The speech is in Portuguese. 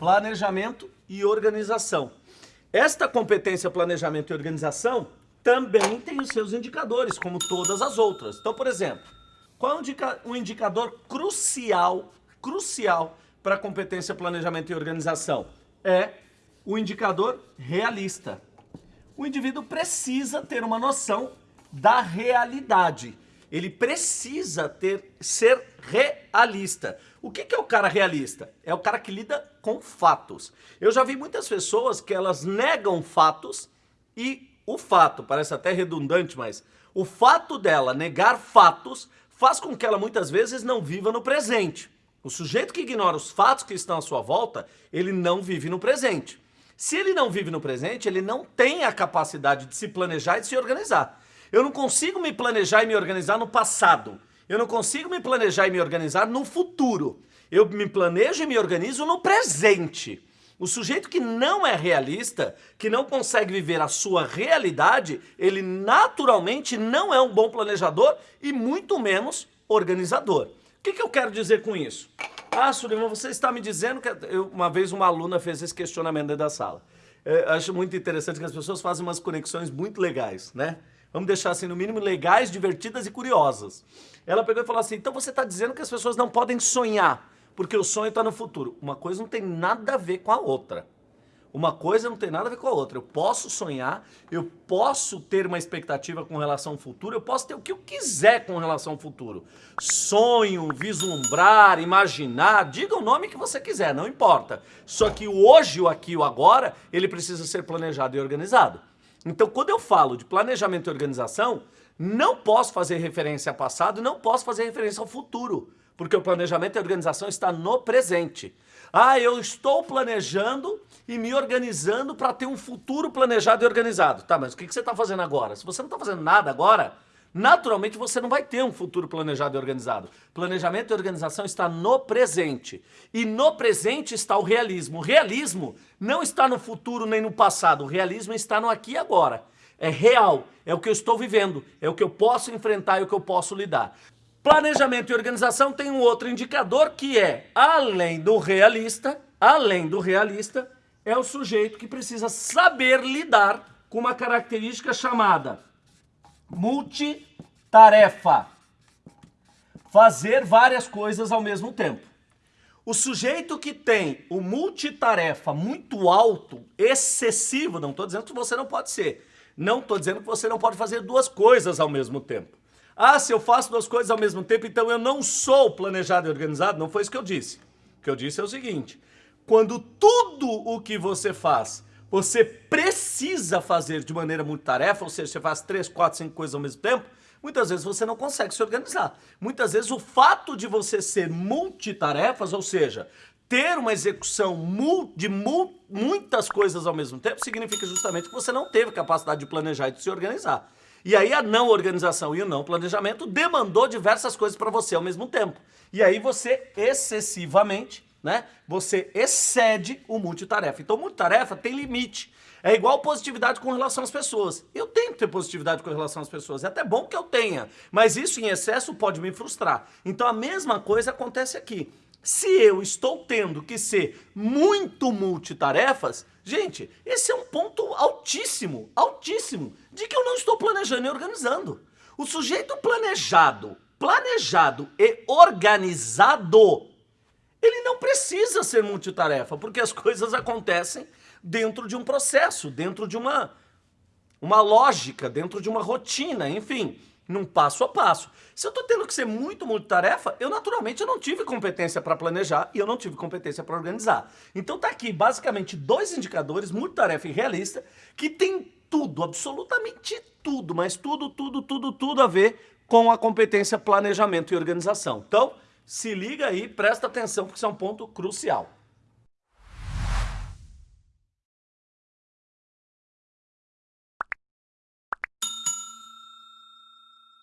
planejamento e organização. Esta competência planejamento e organização também tem os seus indicadores, como todas as outras. Então, por exemplo, qual é um indicador crucial, crucial para a competência planejamento e organização? É o indicador realista. O indivíduo precisa ter uma noção da realidade. Ele precisa ter, ser realista. O que, que é o cara realista? É o cara que lida com fatos. Eu já vi muitas pessoas que elas negam fatos e o fato, parece até redundante, mas o fato dela negar fatos faz com que ela muitas vezes não viva no presente. O sujeito que ignora os fatos que estão à sua volta, ele não vive no presente. Se ele não vive no presente, ele não tem a capacidade de se planejar e de se organizar. Eu não consigo me planejar e me organizar no passado. Eu não consigo me planejar e me organizar no futuro. Eu me planejo e me organizo no presente. O sujeito que não é realista, que não consegue viver a sua realidade, ele naturalmente não é um bom planejador e muito menos organizador. O que, que eu quero dizer com isso? Ah, Suleiman, você está me dizendo que... Eu, uma vez uma aluna fez esse questionamento dentro da sala. É, acho muito interessante que as pessoas fazem umas conexões muito legais, né? Vamos deixar assim, no mínimo, legais, divertidas e curiosas. Ela pegou e falou assim, então você está dizendo que as pessoas não podem sonhar, porque o sonho está no futuro. Uma coisa não tem nada a ver com a outra. Uma coisa não tem nada a ver com a outra. Eu posso sonhar, eu posso ter uma expectativa com relação ao futuro, eu posso ter o que eu quiser com relação ao futuro. Sonho, vislumbrar, imaginar, diga o nome que você quiser, não importa. Só que o hoje, o aqui, o agora, ele precisa ser planejado e organizado. Então, quando eu falo de planejamento e organização, não posso fazer referência ao passado não posso fazer referência ao futuro, porque o planejamento e a organização está no presente. Ah, eu estou planejando e me organizando para ter um futuro planejado e organizado. Tá, mas o que você está fazendo agora? Se você não está fazendo nada agora, naturalmente você não vai ter um futuro planejado e organizado. Planejamento e organização está no presente. E no presente está o realismo. O realismo não está no futuro nem no passado. O realismo está no aqui e agora. É real, é o que eu estou vivendo, é o que eu posso enfrentar e o que eu posso lidar. Planejamento e organização tem um outro indicador que é, além do realista, além do realista, é o sujeito que precisa saber lidar com uma característica chamada multitarefa. Fazer várias coisas ao mesmo tempo. O sujeito que tem o multitarefa muito alto, excessivo, não estou dizendo que você não pode ser, não estou dizendo que você não pode fazer duas coisas ao mesmo tempo. Ah, se eu faço duas coisas ao mesmo tempo, então eu não sou planejado e organizado? Não foi isso que eu disse. O que eu disse é o seguinte, quando tudo o que você faz você precisa fazer de maneira multitarefa, ou seja, você faz três, quatro, cinco coisas ao mesmo tempo, muitas vezes você não consegue se organizar. Muitas vezes o fato de você ser multitarefas, ou seja, ter uma execução de muitas coisas ao mesmo tempo, significa justamente que você não teve capacidade de planejar e de se organizar. E aí a não organização e o não planejamento demandou diversas coisas para você ao mesmo tempo. E aí você excessivamente né? Você excede o multitarefa. Então, multitarefa tem limite. É igual positividade com relação às pessoas. Eu tenho que ter positividade com relação às pessoas. É até bom que eu tenha, mas isso em excesso pode me frustrar. Então, a mesma coisa acontece aqui. Se eu estou tendo que ser muito multitarefas, gente, esse é um ponto altíssimo, altíssimo, de que eu não estou planejando e organizando. O sujeito planejado, planejado e organizado ele não precisa ser multitarefa, porque as coisas acontecem dentro de um processo, dentro de uma, uma lógica, dentro de uma rotina, enfim, num passo a passo. Se eu estou tendo que ser muito multitarefa, eu naturalmente não tive competência para planejar e eu não tive competência para organizar. Então tá aqui basicamente dois indicadores, multitarefa e realista, que tem tudo, absolutamente tudo, mas tudo, tudo, tudo, tudo a ver com a competência planejamento e organização. Então, se liga aí, presta atenção, porque isso é um ponto crucial.